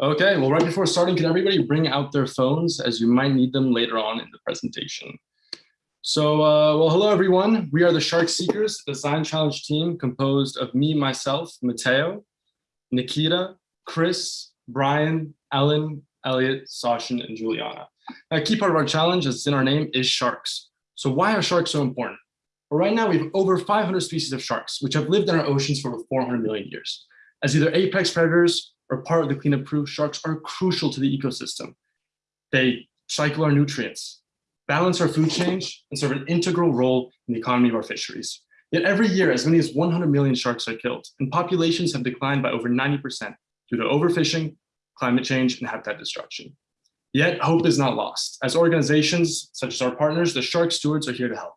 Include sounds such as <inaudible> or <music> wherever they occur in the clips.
Okay, well, right before starting, can everybody bring out their phones as you might need them later on in the presentation. So, uh, well, hello, everyone. We are the Shark Seekers, the Design Challenge team composed of me, myself, Mateo, Nikita, Chris, Brian, Ellen, Elliot, Sashin, and Juliana. A key part of our challenge, as it's in our name, is sharks. So why are sharks so important? Well, right now, we have over 500 species of sharks, which have lived in our oceans for over 400 million years. As either apex predators or part of the cleanup crew, sharks are crucial to the ecosystem. They cycle our nutrients, balance our food chain, and serve an integral role in the economy of our fisheries. Yet every year, as many as 100 million sharks are killed, and populations have declined by over 90% due to overfishing, climate change, and habitat destruction. Yet hope is not lost. As organizations such as our partners, the Shark Stewards are here to help.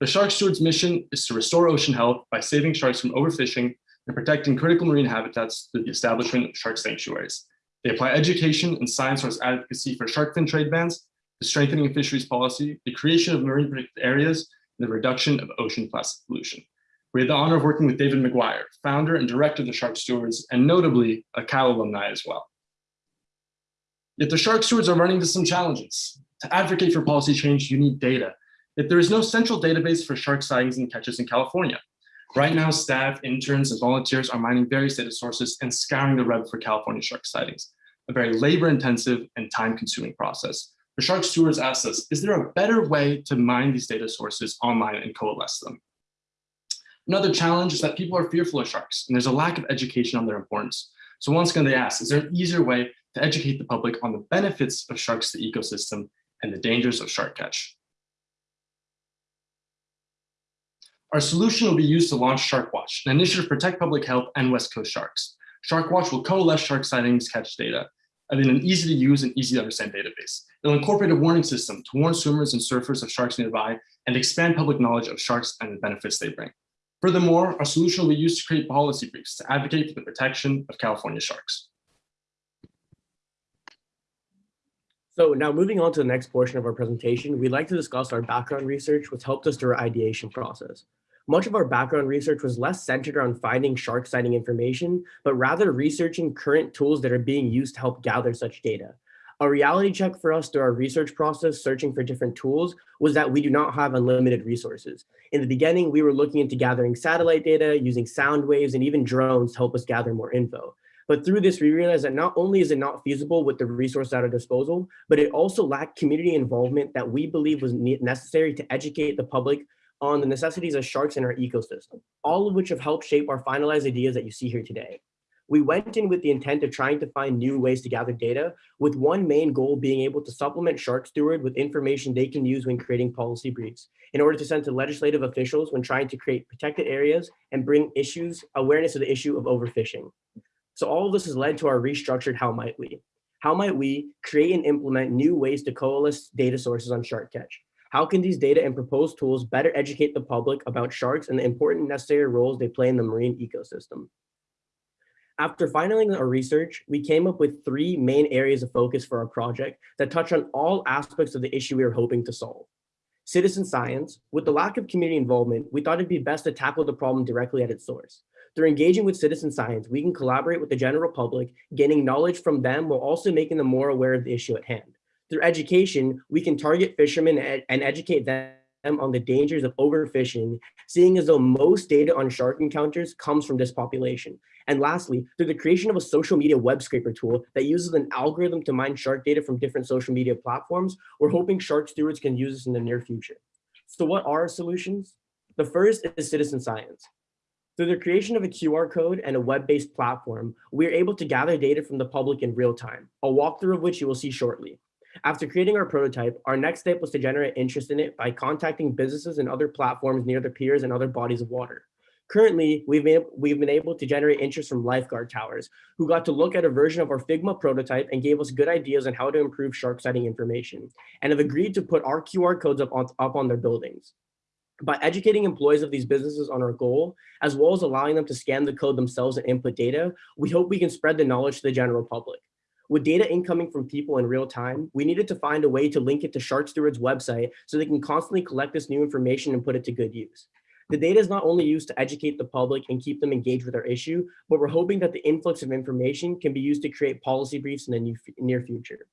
The Shark Stewards mission is to restore ocean health by saving sharks from overfishing and protecting critical marine habitats through the establishment of shark sanctuaries. They apply education and science source advocacy for shark fin trade bans, the strengthening of fisheries policy, the creation of marine protected areas, and the reduction of ocean plastic pollution. We had the honor of working with David McGuire, founder and director of the Shark Stewards, and notably a Cal alumni as well. Yet the Shark Stewards are running into some challenges. To advocate for policy change, you need data. Yet there is no central database for shark sightings and catches in California. Right now, staff, interns, and volunteers are mining various data sources and scouring the web for California shark sightings, a very labor-intensive and time-consuming process. The Shark Stewards asked us, is there a better way to mine these data sources online and coalesce them? Another challenge is that people are fearful of sharks, and there's a lack of education on their importance. So once again, they asked, is there an easier way to educate the public on the benefits of sharks to the ecosystem and the dangers of shark catch? Our solution will be used to launch SharkWatch, an initiative to protect public health and West Coast sharks. SharkWatch will coalesce shark sightings catch data in an easy to use and easy to understand database. It'll incorporate a warning system to warn swimmers and surfers of sharks nearby and expand public knowledge of sharks and the benefits they bring. Furthermore, our solution will be used to create policy briefs to advocate for the protection of California sharks. So now moving on to the next portion of our presentation, we'd like to discuss our background research, which helped us through our ideation process. Much of our background research was less centered on finding shark sighting information, but rather researching current tools that are being used to help gather such data. A reality check for us through our research process, searching for different tools, was that we do not have unlimited resources. In the beginning, we were looking into gathering satellite data, using sound waves, and even drones to help us gather more info. But through this, we realized that not only is it not feasible with the resources at our disposal, but it also lacked community involvement that we believe was necessary to educate the public on the necessities of sharks in our ecosystem, all of which have helped shape our finalized ideas that you see here today. We went in with the intent of trying to find new ways to gather data, with one main goal being able to supplement Shark Steward with information they can use when creating policy briefs, in order to send to legislative officials when trying to create protected areas and bring issues, awareness of the issue of overfishing. So all of this has led to our restructured How Might We? How might we create and implement new ways to coalesce data sources on shark catch? How can these data and proposed tools better educate the public about sharks and the important necessary roles they play in the marine ecosystem? After finalizing our research, we came up with three main areas of focus for our project that touch on all aspects of the issue we are hoping to solve. Citizen science, with the lack of community involvement, we thought it'd be best to tackle the problem directly at its source. Through engaging with citizen science, we can collaborate with the general public, gaining knowledge from them while also making them more aware of the issue at hand through education, we can target fishermen and educate them on the dangers of overfishing, seeing as though most data on shark encounters comes from this population. And lastly, through the creation of a social media web scraper tool that uses an algorithm to mine shark data from different social media platforms, we're hoping shark stewards can use this in the near future. So what are our solutions? The first is citizen science. Through the creation of a QR code and a web-based platform, we are able to gather data from the public in real time, a walkthrough of which you will see shortly. After creating our prototype, our next step was to generate interest in it by contacting businesses and other platforms near the piers and other bodies of water. Currently, we've been, we've been able to generate interest from lifeguard towers, who got to look at a version of our Figma prototype and gave us good ideas on how to improve shark sighting information, and have agreed to put our QR codes up on, up on their buildings. By educating employees of these businesses on our goal, as well as allowing them to scan the code themselves and input data, we hope we can spread the knowledge to the general public. With data incoming from people in real time, we needed to find a way to link it to Shark Steward's website so they can constantly collect this new information and put it to good use. The data is not only used to educate the public and keep them engaged with our issue, but we're hoping that the influx of information can be used to create policy briefs in the new- near future.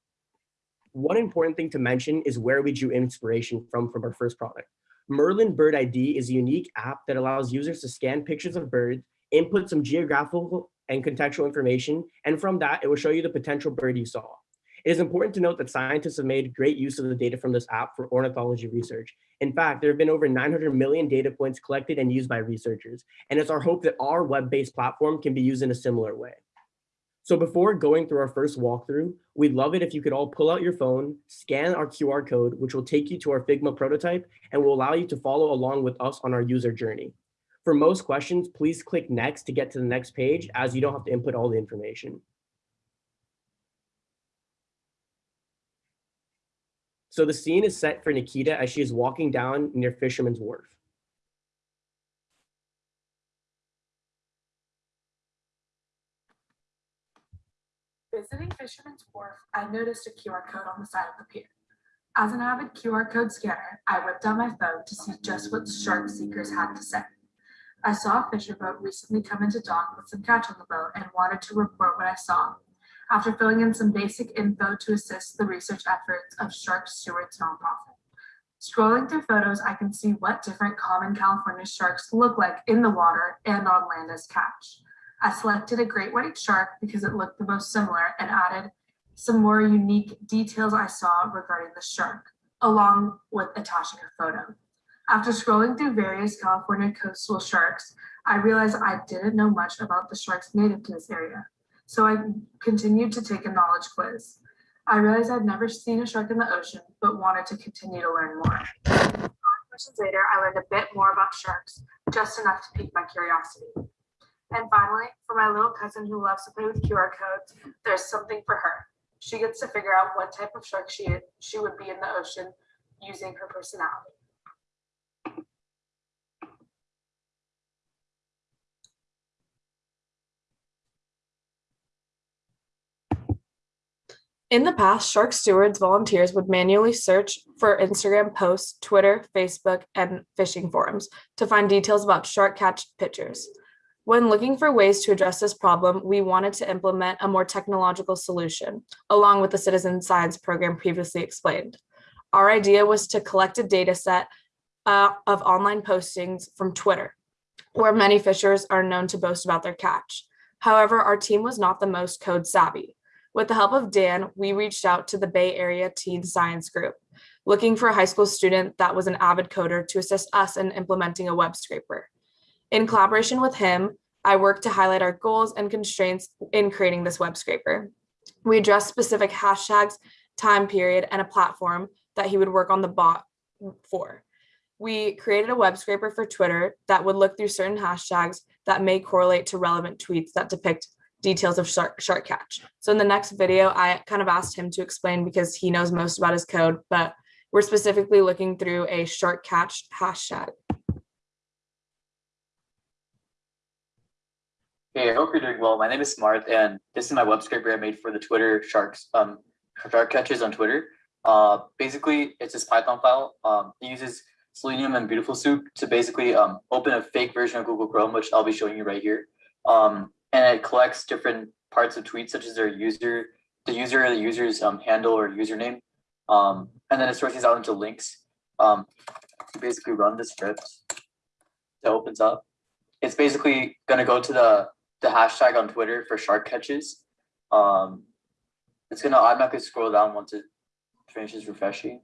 One important thing to mention is where we drew inspiration from from our first product. Merlin Bird ID is a unique app that allows users to scan pictures of birds, input some geographical and contextual information, and from that, it will show you the potential bird you saw. It is important to note that scientists have made great use of the data from this app for ornithology research. In fact, there have been over 900 million data points collected and used by researchers, and it's our hope that our web-based platform can be used in a similar way. So before going through our first walkthrough, we'd love it if you could all pull out your phone, scan our QR code, which will take you to our Figma prototype and will allow you to follow along with us on our user journey. For most questions, please click next to get to the next page as you don't have to input all the information. So the scene is set for Nikita as she is walking down near Fisherman's Wharf. Visiting Fisherman's Wharf, I noticed a QR code on the side of the pier. As an avid QR code scanner, I whipped out my phone to see just what shark seekers had to say. I saw a fisher boat recently come into dock with some catch on the boat and wanted to report what I saw. After filling in some basic info to assist the research efforts of Shark Stewards nonprofit. Scrolling through photos, I can see what different common California sharks look like in the water and on land as catch. I selected a great white shark because it looked the most similar and added some more unique details I saw regarding the shark, along with attaching a photo. After scrolling through various California coastal sharks, I realized I didn't know much about the sharks native to this area. So I continued to take a knowledge quiz. I realized I'd never seen a shark in the ocean, but wanted to continue to learn more. Five questions later, I learned a bit more about sharks, just enough to pique my curiosity. And finally, for my little cousin who loves to play with QR codes, there's something for her. She gets to figure out what type of shark she, she would be in the ocean using her personality. In the past, Shark Stewards volunteers would manually search for Instagram posts, Twitter, Facebook, and fishing forums to find details about shark catch pictures. When looking for ways to address this problem, we wanted to implement a more technological solution, along with the citizen science program previously explained. Our idea was to collect a data set uh, of online postings from Twitter, where many fishers are known to boast about their catch. However, our team was not the most code savvy. With the help of Dan, we reached out to the Bay Area Teen Science Group, looking for a high school student that was an avid coder to assist us in implementing a web scraper. In collaboration with him, I worked to highlight our goals and constraints in creating this web scraper. We addressed specific hashtags, time period, and a platform that he would work on the bot for. We created a web scraper for Twitter that would look through certain hashtags that may correlate to relevant tweets that depict details of shark, shark catch. So in the next video, I kind of asked him to explain because he knows most about his code, but we're specifically looking through a shark catch hashtag. Hey, I hope you're doing well. My name is Smart, and this is my web scraper I made for the Twitter sharks, um, shark catches on Twitter. Uh, basically, it's this Python file. Um, it uses Selenium and Beautiful Soup to basically um, open a fake version of Google Chrome, which I'll be showing you right here. Um, and it collects different parts of tweets, such as their user, the user, the user's um, handle or username, um, and then it sorts these out into links. Um, you basically run the script that opens up. It's basically going to go to the the hashtag on Twitter for shark catches. Um, it's gonna automatically scroll down once it finishes refreshing.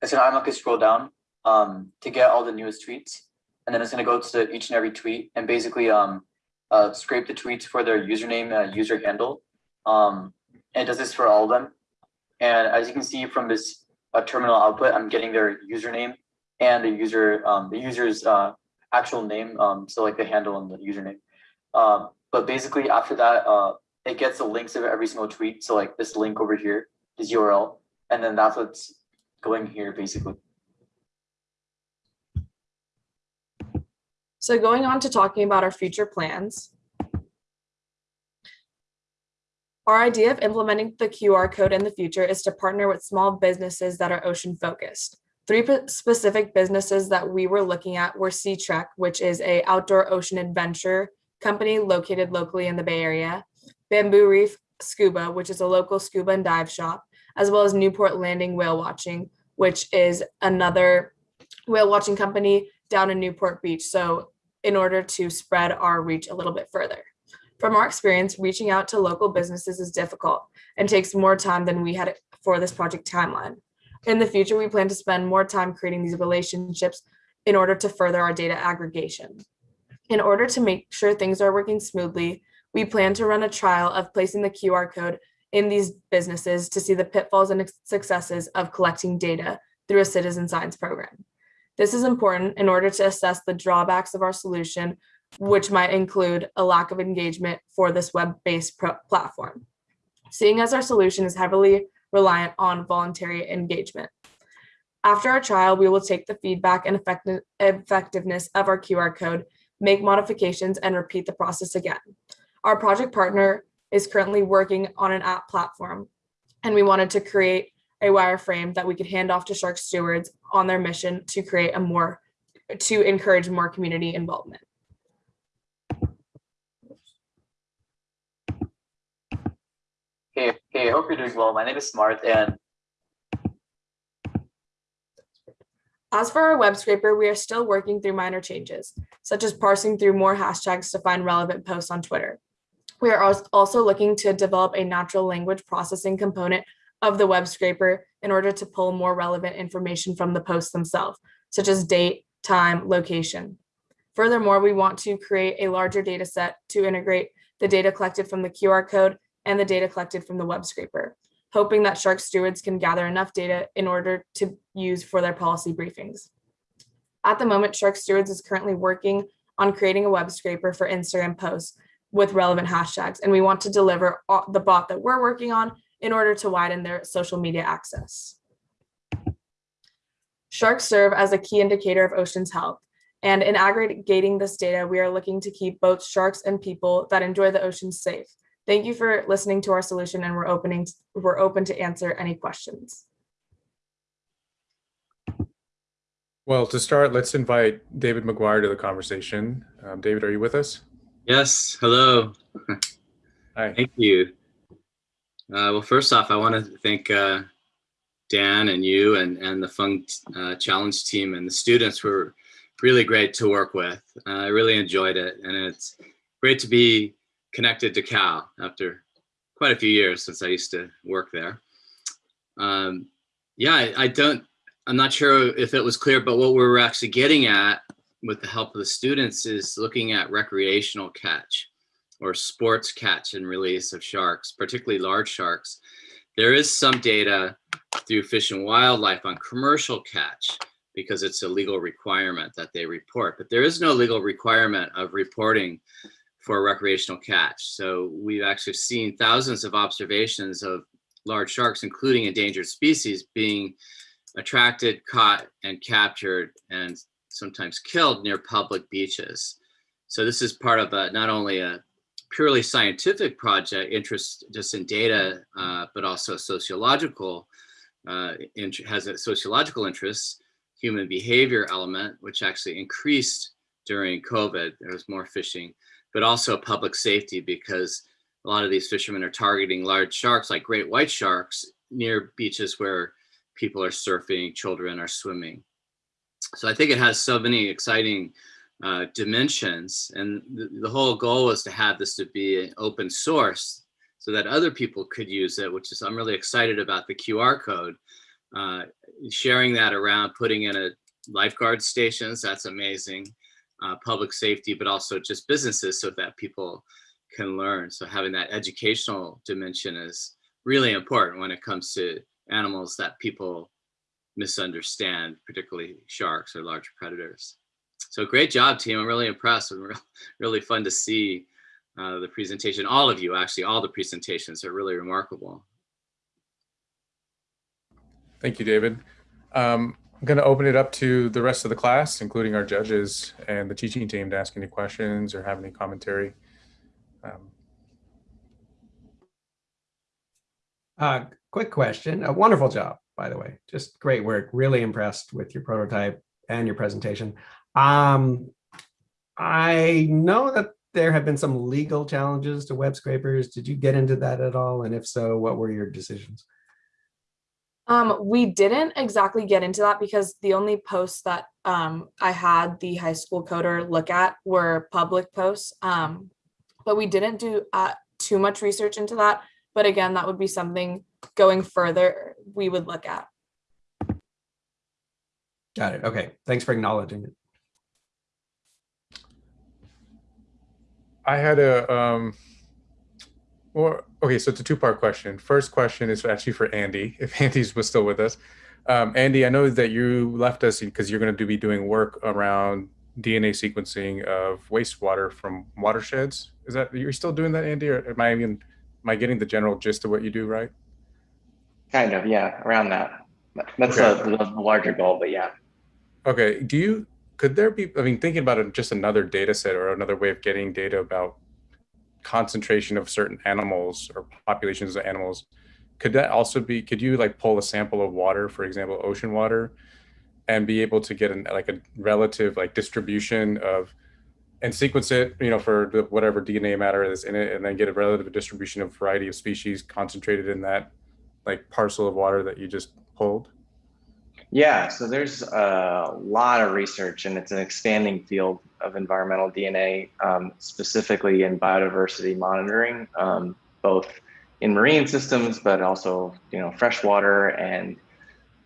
It's gonna automatically scroll down um, to get all the newest tweets, and then it's gonna go to each and every tweet and basically um, uh, scrape the tweets for their username and user handle. Um, and it does this for all of them. And as you can see from this uh, terminal output, I'm getting their username and the user um, the user's uh, actual name, um, so like the handle and the username. Um, but basically after that, uh, it gets the links of every single tweet. So like this link over here, this URL, and then that's what's going here basically. So going on to talking about our future plans. Our idea of implementing the QR code in the future is to partner with small businesses that are ocean focused. Three specific businesses that we were looking at were Sea Trek, which is a outdoor ocean adventure company located locally in the Bay Area, Bamboo Reef Scuba, which is a local scuba and dive shop, as well as Newport Landing Whale Watching, which is another whale watching company down in Newport Beach. So in order to spread our reach a little bit further. From our experience, reaching out to local businesses is difficult and takes more time than we had for this project timeline. In the future, we plan to spend more time creating these relationships in order to further our data aggregation. In order to make sure things are working smoothly, we plan to run a trial of placing the QR code in these businesses to see the pitfalls and successes of collecting data through a citizen science program. This is important in order to assess the drawbacks of our solution, which might include a lack of engagement for this web-based platform. Seeing as our solution is heavily reliant on voluntary engagement. After our trial, we will take the feedback and effective effectiveness of our QR code, make modifications, and repeat the process again. Our project partner is currently working on an app platform, and we wanted to create a wireframe that we could hand off to Shark Stewards on their mission to create a more, to encourage more community involvement. Hey, hey, I hope you're doing well. My name is Smart and As for our web scraper, we are still working through minor changes, such as parsing through more hashtags to find relevant posts on Twitter. We are also looking to develop a natural language processing component of the web scraper in order to pull more relevant information from the posts themselves, such as date, time, location. Furthermore, we want to create a larger data set to integrate the data collected from the QR code and the data collected from the web scraper, hoping that Shark stewards can gather enough data in order to use for their policy briefings. At the moment, Shark Stewards is currently working on creating a web scraper for Instagram posts with relevant hashtags, and we want to deliver the bot that we're working on in order to widen their social media access. Sharks serve as a key indicator of ocean's health, and in aggregating this data, we are looking to keep both sharks and people that enjoy the ocean safe. Thank you for listening to our solution and we're opening we're open to answer any questions. Well, to start, let's invite David McGuire to the conversation. Um, David, are you with us? Yes, hello. <laughs> Hi. Thank you. Uh, well, first off, I want to thank uh, Dan and you and, and the Fung uh, Challenge team and the students were really great to work with. I really enjoyed it. And it's great to be connected to Cal after quite a few years since I used to work there. Um, yeah, I, I don't, I'm not sure if it was clear, but what we're actually getting at with the help of the students is looking at recreational catch or sports catch and release of sharks, particularly large sharks. There is some data through Fish and Wildlife on commercial catch because it's a legal requirement that they report, but there is no legal requirement of reporting for recreational catch. So we've actually seen thousands of observations of large sharks, including endangered species, being attracted, caught, and captured, and sometimes killed near public beaches. So this is part of a, not only a purely scientific project, interest just in data, uh, but also sociological, uh, has a sociological interest, human behavior element, which actually increased during COVID. There was more fishing, but also public safety because a lot of these fishermen are targeting large sharks like great white sharks near beaches where people are surfing, children are swimming. So I think it has so many exciting uh, dimensions. And the, the, whole goal was to have this to be an open source so that other people could use it, which is, I'm really excited about the QR code. Uh, sharing that around, putting in a lifeguard stations, that's amazing. Uh, public safety, but also just businesses so that people can learn. So having that educational dimension is really important when it comes to animals that people misunderstand, particularly sharks or large predators. So great job, team. I'm really impressed and <laughs> really fun to see uh, the presentation. All of you, actually, all the presentations are really remarkable. Thank you, David. Um, I'm going to open it up to the rest of the class, including our judges and the teaching team to ask any questions or have any commentary. Um, uh, quick question. A wonderful job. by the way. Just great work. Really impressed with your prototype and your presentation. Um, I know that there have been some legal challenges to web scrapers. Did you get into that at all? And if so, what were your decisions? Um, we didn't exactly get into that because the only posts that um, I had the high school coder look at were public posts. Um, but we didn't do uh, too much research into that. But again, that would be something going further we would look at. Got it. Okay. Thanks for acknowledging it. I had a um or okay, so it's a two-part question. First question is actually for Andy, <laughs> if Andy's was still with us. Um, Andy, I know that you left us because you're going to be doing work around DNA sequencing of wastewater from watersheds. Is that you're still doing that, Andy, or am I even am I getting the general gist of what you do right? Kind of, yeah, around that. That's Okay. a, the larger goal, but yeah. Okay. Do you could there be? I mean, thinking about it, just another data set or another way of getting data about concentration of certain animals or populations of animals. Could that also be? Could you like pull a sample of water, for example, ocean water, and be able to get an like a relative like distribution of and sequence it, you know, for whatever DNA matter is in it, and then get a relative distribution of variety of species concentrated in that like parcel of water that you just pulled. Yeah, so there's a lot of research and it's an expanding field of environmental DNA, um, specifically in biodiversity monitoring, um, both in marine systems, but also, you know, freshwater and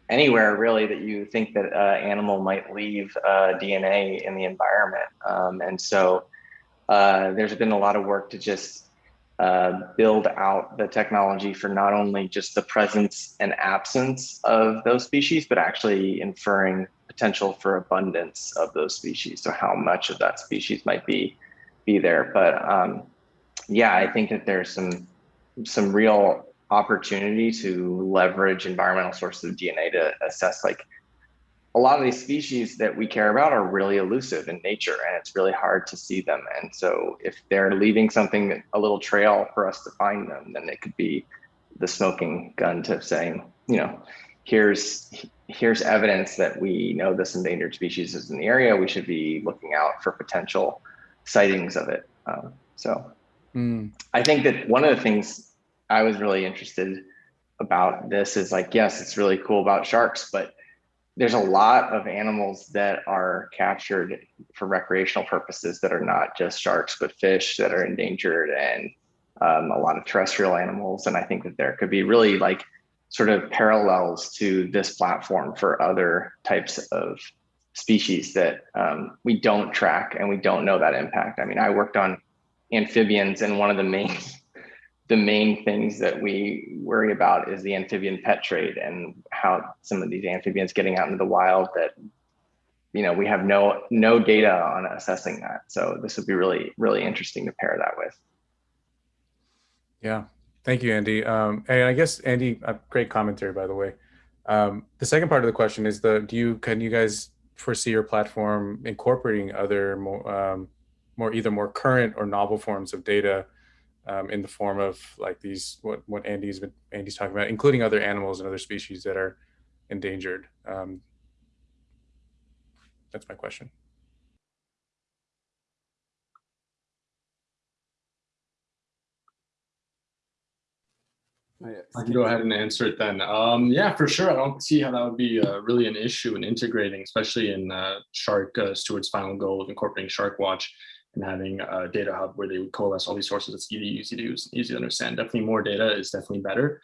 anywhere really that you think that uh, animal might leave uh, DNA in the environment. Um, and so uh, there's been a lot of work to just uh, build out the technology for not only just the presence and absence of those species, but actually inferring potential for abundance of those species. So how much of that species might be be there. But um, yeah, I think that there's some some real opportunity to leverage environmental sources of DNA to assess like a lot of these species that we care about are really elusive in nature and it's really hard to see them. And so if they're leaving something, a little trail for us to find them, then it could be the smoking gun to saying, you know, here's here's evidence that we know this endangered species is in the area. We should be looking out for potential sightings of it. Um, so Mm. I think that one of the things I was really interested about this is like, yes, it's really cool about sharks, but there's a lot of animals that are captured for recreational purposes that are not just sharks, but fish that are endangered and um, a lot of terrestrial animals. And I think that there could be really like sort of parallels to this platform for other types of species that um, we don't track and we don't know that impact. I mean, I worked on amphibians and one of the main the main things that we worry about is the amphibian pet trade and how some of these amphibians getting out into the wild that you know we have no no data on assessing that so this would be really really interesting to pair that with Yeah, thank you, Andy. Um, and I guess Andy, uh, great commentary, by the way. Um, the second part of the question is the do you can you guys foresee your platform incorporating other more um, more either more current or novel forms of data um, in the form of like these what what Andy's been Andy's talking about, including other animals and other species that are endangered. Um, that's my question. I can go ahead and answer it then. Um, yeah, for sure. I don't see how that would be uh, really an issue in integrating, especially in uh, Shark uh, Steward's final goal of incorporating Shark Watch and having a data hub where they would coalesce all these sources. It's easy, easy to use, easy to understand. Definitely more data is definitely better.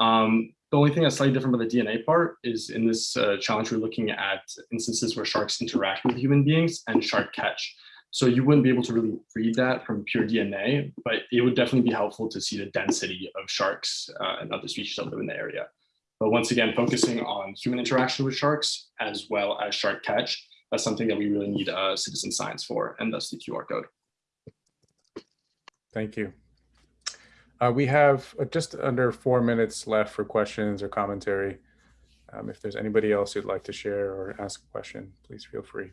Um, the only thing that's slightly different about the DNA part is in this uh, challenge, we're looking at instances where sharks interact with human beings and shark catch. So you wouldn't be able to really read that from pure DNA, but it would definitely be helpful to see the density of sharks uh, and other species that live in the area. But once again, focusing on human interaction with sharks as well as shark catch, that's something that we really need uh, citizen science for, and thus the QR code. Thank you. Uh, we have uh, just under four minutes left for questions or commentary. Um, if there's anybody else who'd like to share or ask a question, please feel free.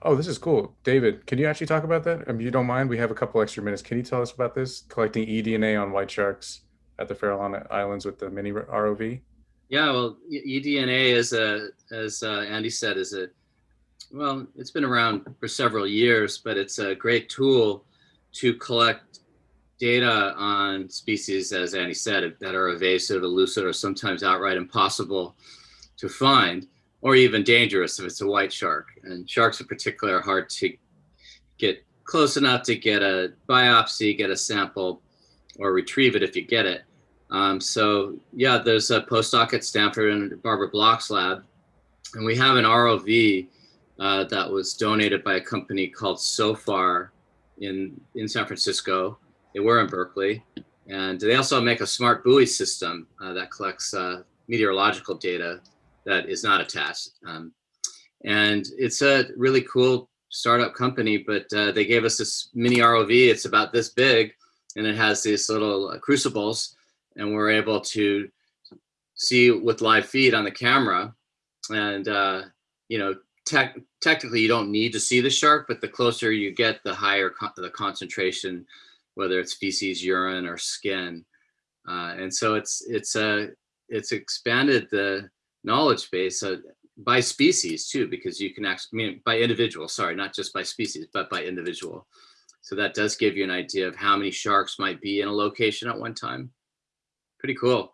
Oh, this is cool. David, can you actually talk about that? If you don't mind, we have a couple extra minutes. Can you tell us about this? Collecting eDNA on white sharks at the Farallon Islands with the mini ROV? Yeah, well, eDNA is a, as uh, Andy said, is a, well, it's been around for several years, but it's a great tool to collect data on species, as Andy said, that are evasive, elusive, or sometimes outright impossible to find, or even dangerous if it's a white shark. And sharks in particular are hard to get close enough to get a biopsy, get a sample, or retrieve it if you get it. Um, so yeah, there's a postdoc at Stanford and Barbara Block's lab, and we have an ROV uh, that was donated by a company called SOFAR in in San Francisco. They were in Berkeley, and they also make a smart buoy system uh, that collects uh, meteorological data that is not attached. Um, and it's a really cool startup company, but uh, they gave us this mini ROV. It's about this big, and it has these little crucibles and we're able to see with live feed on the camera. And uh, you know tech, technically you don't need to see the shark but the closer you get the higher the concentration whether it's feces urine or skin. Uh, and so it's it's a uh, it's expanded the knowledge base uh, by species too because you can actually I mean by individual sorry not just by species but by individual. So that does give you an idea of how many sharks might be in a location at one time pretty cool.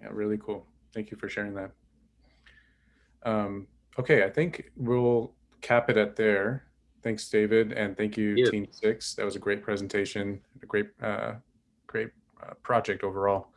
Yeah, really cool. Thank you for sharing that. Um, okay, I think we'll cap it at there. Thanks, David, and thank you, Yeah. Team Six. That was a great presentation, a great, uh, great uh, project overall.